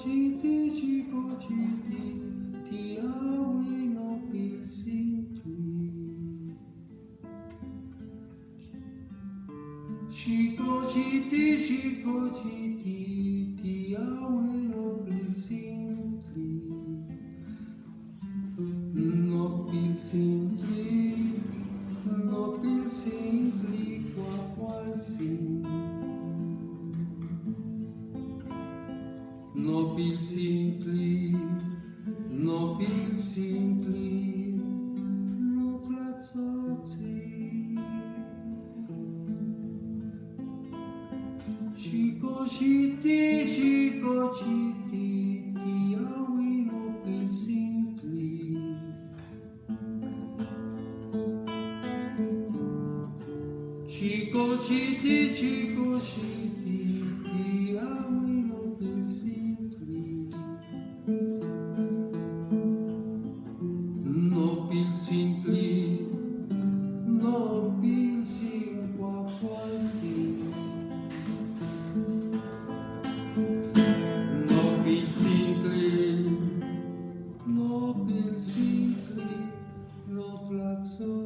chiti chico chiti ti awi no pilsintli Chico chiti chico chiti ti awi no pilsintli No pilsintli no pilsintli kwa nobil simpli, nobil simpli, noblațați. Și cociti, și cociti, tiau nobil simpli. Și cociti, și cociti,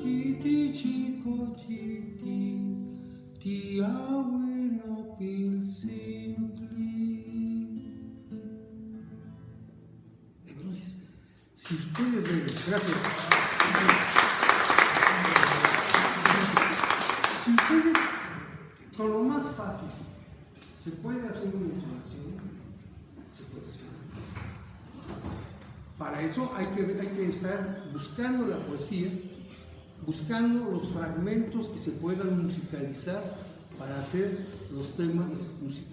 chiti, chico chiti, ti abuelo pilsintli. Entonces, si ustedes ven, gracias. Si ustedes, con lo más fácil, se puede hacer una entonación, se puede hacer. Para eso hay que, hay que estar buscando la poesía, buscando los fragmentos que se puedan musicalizar para hacer los temas musicales.